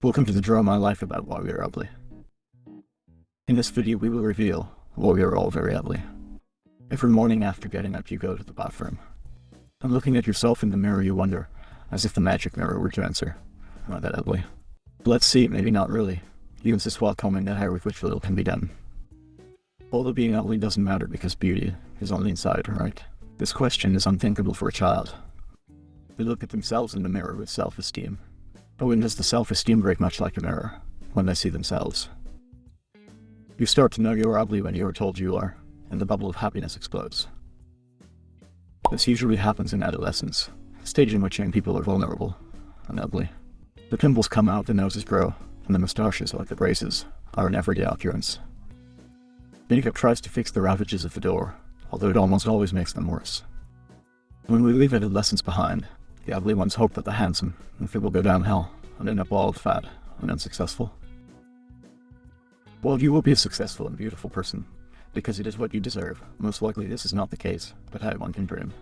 Welcome to the Draw My Life about why we are ugly. In this video we will reveal why we are all very ugly. Every morning after getting up you go to the bathroom. And looking at yourself in the mirror you wonder, as if the magic mirror were to answer, am I that ugly? let's see, maybe not really. You insist while combing the hair with which little can be done. Although being ugly doesn't matter because beauty is on the inside, right? This question is unthinkable for a child. They look at themselves in the mirror with self-esteem. But when does the self-esteem break much like a mirror? When they see themselves. You start to know you're ugly when you are told you are, and the bubble of happiness explodes. This usually happens in adolescence, a stage in which young people are vulnerable and ugly. The pimples come out, the noses grow, and the moustaches, like the braces, are an everyday occurrence. Makeup tries to fix the ravages of the door, although it almost always makes them worse. When we leave adolescence behind, the ugly ones hope that the handsome and fit will go downhill and end up bald, fat, and unsuccessful. Well, you will be a successful and beautiful person, because it is what you deserve. Most likely this is not the case, but how one can dream.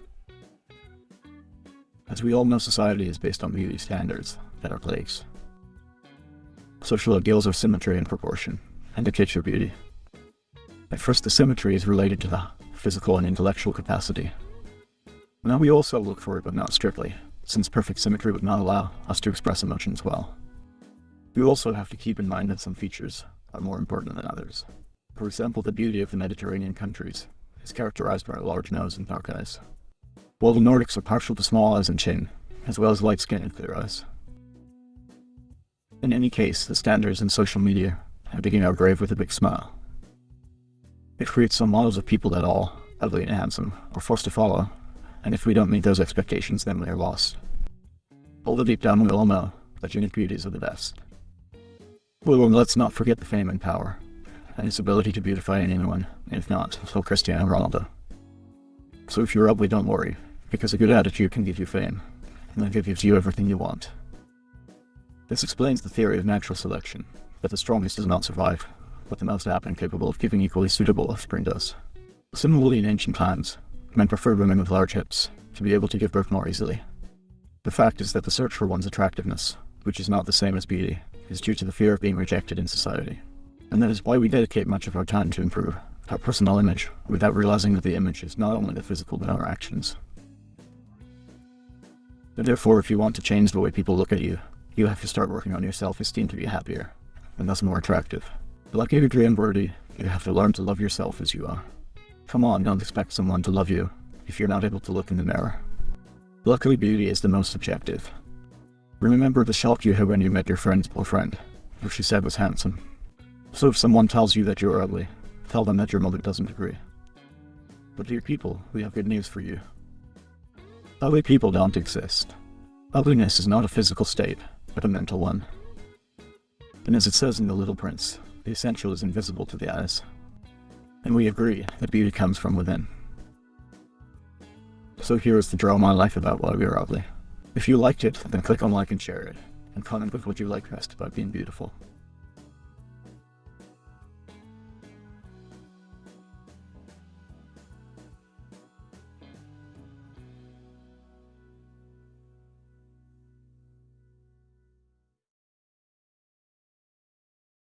As we all know, society is based on beauty standards that are plagues. Social ideals are symmetry and proportion, and your beauty. At first, the symmetry is related to the physical and intellectual capacity. Now we also look for it, but not strictly, since perfect symmetry would not allow us to express emotions well. We also have to keep in mind that some features are more important than others. For example, the beauty of the Mediterranean countries is characterized by a large nose and dark eyes, while the Nordics are partial to small eyes and chin, as well as light skin and clear eyes. In any case, the standards in social media are digging our grave with a big smile. It creates some models of people that all, ugly and handsome, are forced to follow, and if we don't meet those expectations, then we are lost. Although deep down we all know that unique beauties are the best. Well, let's not forget the fame and power, and his ability to beautify anyone, if not, so Cristiano Ronaldo. So if you're ugly, don't worry, because a good attitude can give you fame, and that gives you everything you want. This explains the theory of natural selection, that the strongest does not survive, but the most apt and capable of giving equally suitable offspring does. Similarly, in ancient times, men preferred women with large hips to be able to give birth more easily. The fact is that the search for one's attractiveness, which is not the same as beauty, is due to the fear of being rejected in society. And that is why we dedicate much of our time to improve our personal image, without realizing that the image is not only the physical but our actions. Therefore, if you want to change the way people look at you, you have to start working on your self-esteem to be happier, and thus more attractive. But Like Adrien Brody, you have to learn to love yourself as you are. Come on, don't expect someone to love you if you're not able to look in the mirror. Luckily, beauty is the most subjective. Remember the shock you had when you met your friend's boyfriend, who she said was handsome. So if someone tells you that you're ugly, tell them that your mother doesn't agree. But dear people, we have good news for you. Ugly people don't exist. Ugliness is not a physical state, but a mental one. And as it says in The Little Prince, the essential is invisible to the eyes. And we agree that beauty comes from within. So here is the draw my life about why we are ugly. If you liked it, then click on like and share it, and comment with what you like best about being beautiful.